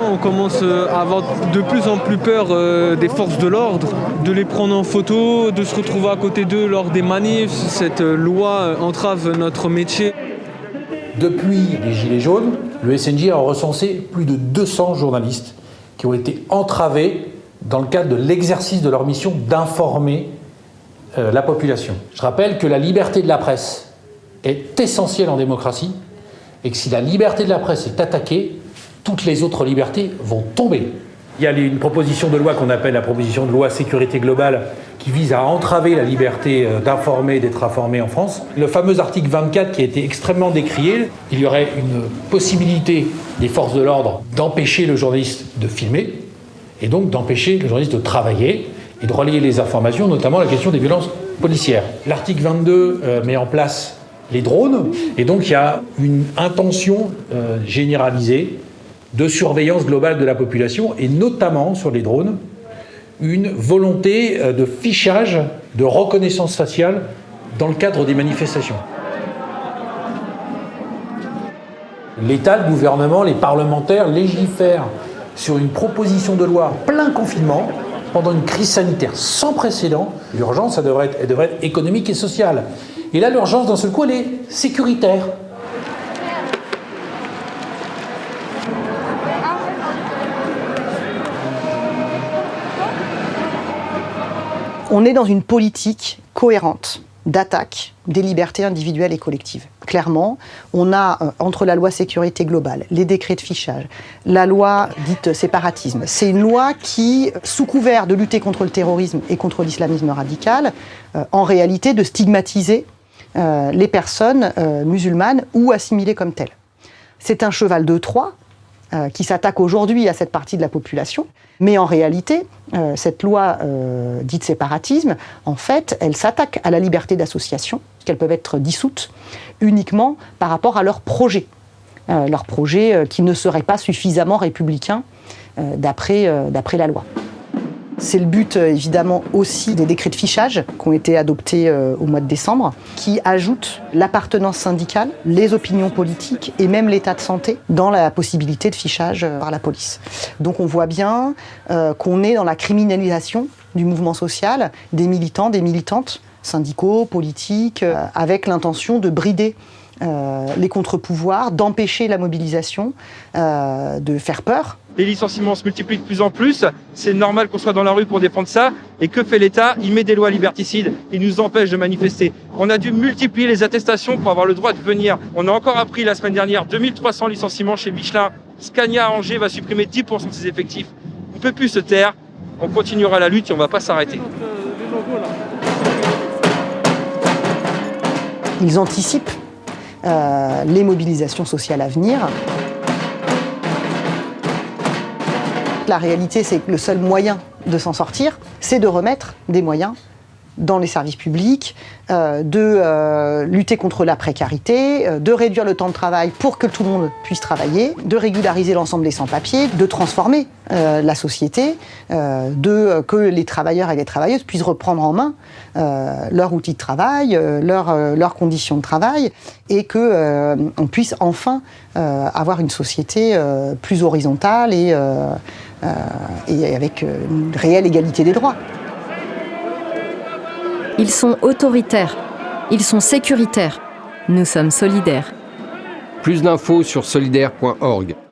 On commence à avoir de plus en plus peur des forces de l'ordre, de les prendre en photo, de se retrouver à côté d'eux lors des manifs. Cette loi entrave notre métier. Depuis les Gilets jaunes, le SNJ a recensé plus de 200 journalistes qui ont été entravés dans le cadre de l'exercice de leur mission d'informer euh, la population. Je rappelle que la liberté de la presse est essentielle en démocratie et que si la liberté de la presse est attaquée, toutes les autres libertés vont tomber. Il y a une proposition de loi qu'on appelle la proposition de loi sécurité globale qui vise à entraver la liberté euh, d'informer d'être informé en France. Le fameux article 24 qui a été extrêmement décrié, il y aurait une possibilité des forces de l'ordre d'empêcher le journaliste de filmer et donc d'empêcher le journaliste de travailler et de relayer les informations, notamment la question des violences policières. L'article 22 euh, met en place les drones et donc il y a une intention euh, généralisée de surveillance globale de la population et notamment sur les drones une volonté euh, de fichage, de reconnaissance faciale dans le cadre des manifestations. L'État, le gouvernement, les parlementaires légifèrent sur une proposition de loi plein confinement pendant une crise sanitaire sans précédent. L'urgence, elle devrait être économique et sociale. Et là, l'urgence, d'un seul coup, elle est sécuritaire. On est dans une politique cohérente d'attaque des libertés individuelles et collectives. Clairement, on a, euh, entre la loi sécurité globale, les décrets de fichage, la loi dite séparatisme, c'est une loi qui, sous couvert de lutter contre le terrorisme et contre l'islamisme radical, euh, en réalité de stigmatiser euh, les personnes musulmanes ou assimilées comme telles. C'est un cheval de Troie euh, qui s'attaque aujourd'hui à cette partie de la population. Mais en réalité, euh, cette loi euh, dite séparatisme, en fait, elle s'attaque à la liberté d'association, qu'elles peuvent être dissoutes uniquement par rapport à leurs projets. leurs projets qui ne seraient pas suffisamment républicains d'après la loi. C'est le but euh, évidemment aussi des décrets de fichage qui ont été adoptés euh, au mois de décembre, qui ajoutent l'appartenance syndicale, les opinions politiques et même l'état de santé dans la possibilité de fichage euh, par la police. Donc on voit bien qu'on est dans la criminalisation du mouvement social, des militants, des militantes, syndicaux, politiques, avec l'intention de brider les contre-pouvoirs, d'empêcher la mobilisation, de faire peur les licenciements se multiplient de plus en plus, c'est normal qu'on soit dans la rue pour défendre ça. Et que fait l'État? Il met des lois liberticides, il nous empêche de manifester. On a dû multiplier les attestations pour avoir le droit de venir. On a encore appris la semaine dernière 2300 licenciements chez Michelin. Scania à Angers va supprimer 10% de ses effectifs. On ne peut plus se taire, on continuera la lutte et on ne va pas s'arrêter. Ils anticipent euh, les mobilisations sociales à venir. La réalité, c'est que le seul moyen de s'en sortir, c'est de remettre des moyens dans les services publics, euh, de euh, lutter contre la précarité, euh, de réduire le temps de travail pour que tout le monde puisse travailler, de régulariser l'ensemble des sans-papiers, de transformer la société, de que les travailleurs et les travailleuses puissent reprendre en main leur outil de travail, leurs conditions de travail, et que on puisse enfin avoir une société plus horizontale et, et avec une réelle égalité des droits. Ils sont autoritaires. Ils sont sécuritaires. Nous sommes solidaires. Plus d'infos sur solidaire.org.